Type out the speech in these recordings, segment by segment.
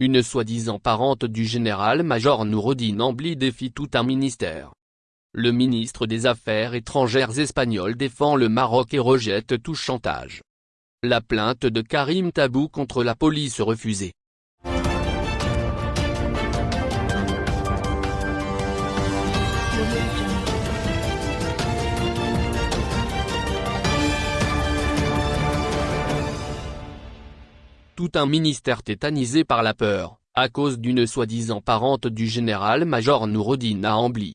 une soi-disant parente du général-major Noureddin Ambli défie tout un ministère. Le ministre des Affaires étrangères espagnol défend le Maroc et rejette tout chantage. La plainte de Karim Tabou contre la police refusée. Tout un ministère tétanisé par la peur, à cause d'une soi-disant parente du général-major Noureddin Ambli.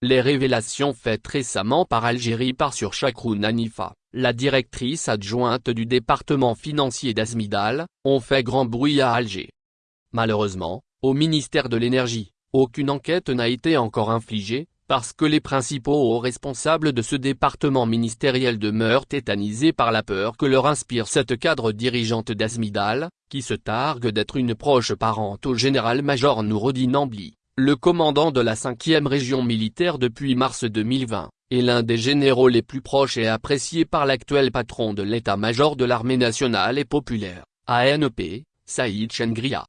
Les révélations faites récemment par Algérie par sur Chakroun Anifa, la directrice adjointe du département financier d'Azmidal, ont fait grand bruit à Alger. Malheureusement, au ministère de l'Énergie, aucune enquête n'a été encore infligée, parce que les principaux hauts responsables de ce département ministériel demeurent tétanisés par la peur que leur inspire cette cadre dirigeante d'Azmidal, qui se targue d'être une proche parente au général-major Noureddin Ambli le commandant de la 5e région militaire depuis mars 2020, est l'un des généraux les plus proches et appréciés par l'actuel patron de l'état-major de l'armée nationale et populaire, ANP, Saïd Chengria.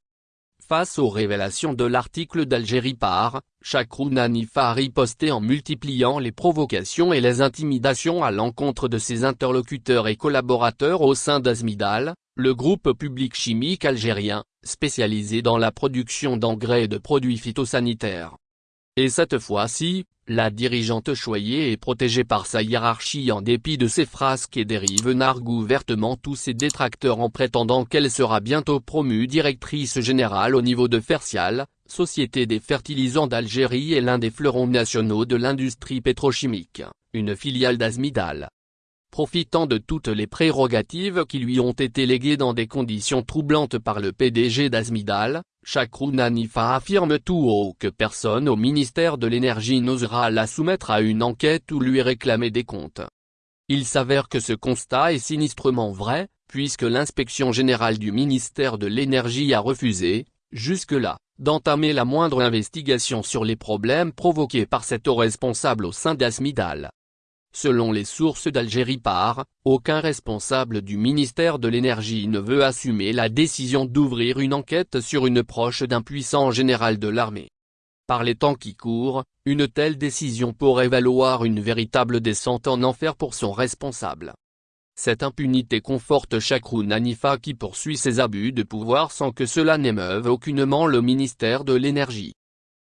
Face aux révélations de l'article d'Algérie par, Chakroun Hanifa a en multipliant les provocations et les intimidations à l'encontre de ses interlocuteurs et collaborateurs au sein d'Azmidal, le groupe public chimique algérien, spécialisé dans la production d'engrais et de produits phytosanitaires. Et cette fois-ci, la dirigeante choyée est protégée par sa hiérarchie en dépit de ses frasques et dérives nargue ouvertement tous ses détracteurs en prétendant qu'elle sera bientôt promue directrice générale au niveau de Fertial, Société des fertilisants d'Algérie et l'un des fleurons nationaux de l'industrie pétrochimique, une filiale d'Azmidal profitant de toutes les prérogatives qui lui ont été léguées dans des conditions troublantes par le PDG d'Azmidal, Chakroun Hanifa affirme tout haut que personne au ministère de l'énergie n'osera la soumettre à une enquête ou lui réclamer des comptes. Il s'avère que ce constat est sinistrement vrai, puisque l'inspection générale du ministère de l'énergie a refusé, jusque-là, d'entamer la moindre investigation sur les problèmes provoqués par cet haut responsable au sein d'Azmidal. Selon les sources d'Algérie par, aucun responsable du ministère de l'énergie ne veut assumer la décision d'ouvrir une enquête sur une proche d'un puissant général de l'armée. Par les temps qui courent, une telle décision pourrait valoir une véritable descente en enfer pour son responsable. Cette impunité conforte Chakroun Hanifa qui poursuit ses abus de pouvoir sans que cela n'émeuve aucunement le ministère de l'énergie.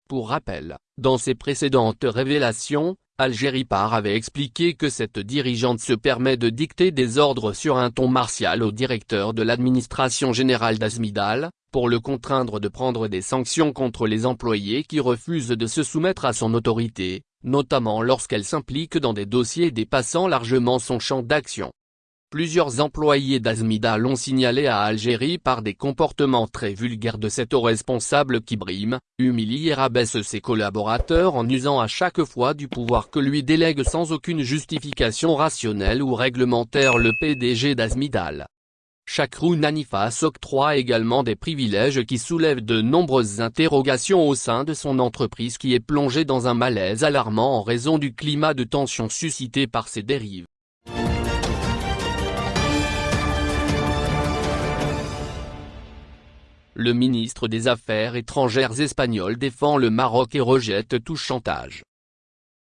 Pour rappel, dans ses précédentes révélations, Algérie Par avait expliqué que cette dirigeante se permet de dicter des ordres sur un ton martial au directeur de l'administration générale d'Azmidal, pour le contraindre de prendre des sanctions contre les employés qui refusent de se soumettre à son autorité, notamment lorsqu'elle s'implique dans des dossiers dépassant largement son champ d'action. Plusieurs employés d'Azmida l'ont signalé à Algérie par des comportements très vulgaires de cet haut responsable qui brime, humilie et rabaisse ses collaborateurs en usant à chaque fois du pouvoir que lui délègue sans aucune justification rationnelle ou réglementaire le PDG d'Azmidal. Chakroun Hanifa s'octroie également des privilèges qui soulèvent de nombreuses interrogations au sein de son entreprise qui est plongée dans un malaise alarmant en raison du climat de tension suscité par ses dérives. Le ministre des Affaires étrangères espagnol défend le Maroc et rejette tout chantage.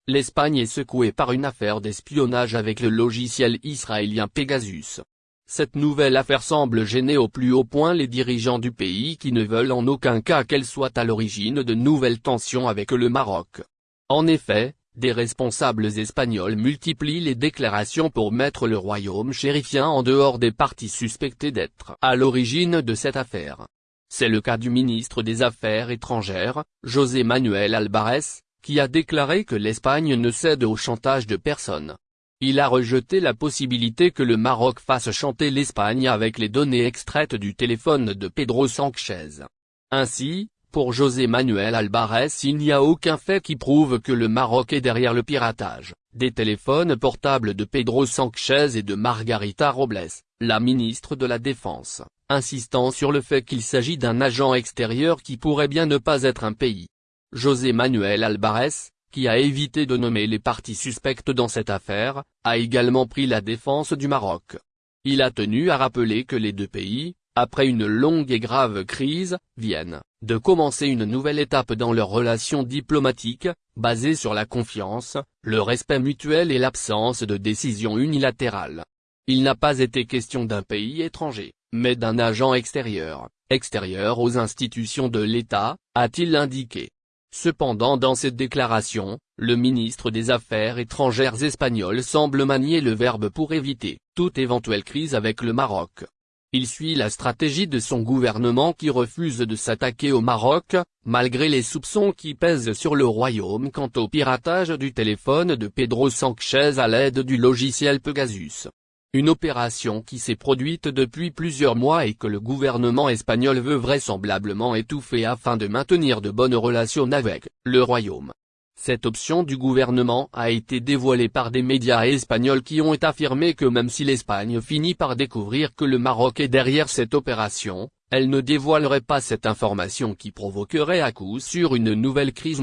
L'Espagne est secouée par une affaire d'espionnage avec le logiciel israélien Pegasus. Cette nouvelle affaire semble gêner au plus haut point les dirigeants du pays qui ne veulent en aucun cas qu'elle soit à l'origine de nouvelles tensions avec le Maroc. En effet, des responsables espagnols multiplient les déclarations pour mettre le royaume chérifien en dehors des partis suspectés d'être à l'origine de cette affaire. C'est le cas du ministre des Affaires étrangères, José Manuel Albarez, qui a déclaré que l'Espagne ne cède au chantage de personne. Il a rejeté la possibilité que le Maroc fasse chanter l'Espagne avec les données extraites du téléphone de Pedro Sanchez. Ainsi, pour José Manuel Albarez il n'y a aucun fait qui prouve que le Maroc est derrière le piratage, des téléphones portables de Pedro Sanchez et de Margarita Robles, la ministre de la Défense insistant sur le fait qu'il s'agit d'un agent extérieur qui pourrait bien ne pas être un pays. José Manuel Albarez, qui a évité de nommer les parties suspectes dans cette affaire, a également pris la défense du Maroc. Il a tenu à rappeler que les deux pays, après une longue et grave crise, viennent de commencer une nouvelle étape dans leurs relations diplomatiques, basée sur la confiance, le respect mutuel et l'absence de décision unilatérale. Il n'a pas été question d'un pays étranger, mais d'un agent extérieur, extérieur aux institutions de l'État, a-t-il indiqué. Cependant dans cette déclaration, le ministre des Affaires étrangères espagnol semble manier le verbe pour éviter toute éventuelle crise avec le Maroc. Il suit la stratégie de son gouvernement qui refuse de s'attaquer au Maroc, malgré les soupçons qui pèsent sur le royaume quant au piratage du téléphone de Pedro Sanchez à l'aide du logiciel Pegasus. Une opération qui s'est produite depuis plusieurs mois et que le gouvernement espagnol veut vraisemblablement étouffer afin de maintenir de bonnes relations avec le royaume. Cette option du gouvernement a été dévoilée par des médias espagnols qui ont affirmé que même si l'Espagne finit par découvrir que le Maroc est derrière cette opération, elle ne dévoilerait pas cette information qui provoquerait à coup sûr une nouvelle crise.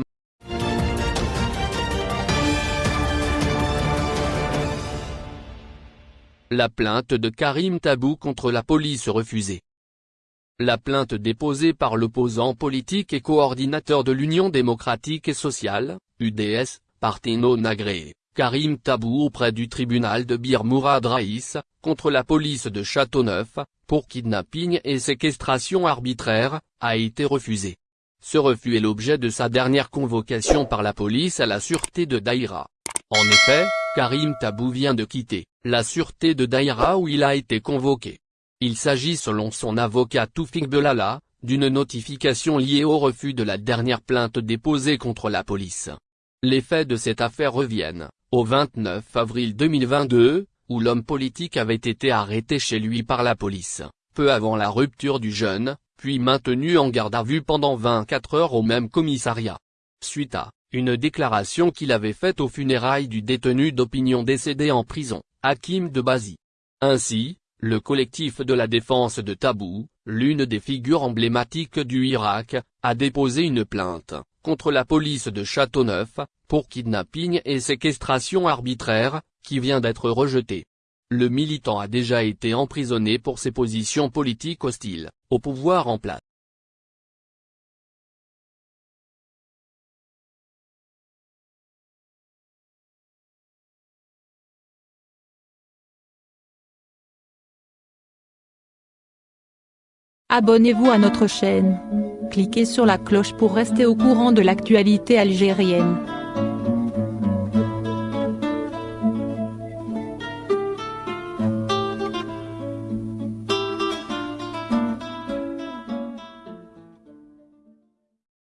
La plainte de Karim Tabou contre la police refusée. La plainte déposée par l'opposant politique et coordinateur de l'Union démocratique et sociale, UDS, parti non agréé, Karim Tabou auprès du tribunal de Bir Mourad Raïs, contre la police de Châteauneuf, pour kidnapping et séquestration arbitraire, a été refusée. Ce refus est l'objet de sa dernière convocation par la police à la sûreté de Daïra. En effet, Karim Tabou vient de quitter la sûreté de Daïra où il a été convoqué. Il s'agit selon son avocat Toufik Belala, d'une notification liée au refus de la dernière plainte déposée contre la police. Les faits de cette affaire reviennent, au 29 avril 2022, où l'homme politique avait été arrêté chez lui par la police, peu avant la rupture du jeune, puis maintenu en garde à vue pendant 24 heures au même commissariat. Suite à une déclaration qu'il avait faite aux funérailles du détenu d'opinion décédé en prison, Hakim de Bazi. Ainsi, le collectif de la défense de Tabou, l'une des figures emblématiques du Irak, a déposé une plainte, contre la police de Châteauneuf, pour kidnapping et séquestration arbitraire, qui vient d'être rejetée. Le militant a déjà été emprisonné pour ses positions politiques hostiles, au pouvoir en place. Abonnez-vous à notre chaîne. Cliquez sur la cloche pour rester au courant de l'actualité algérienne.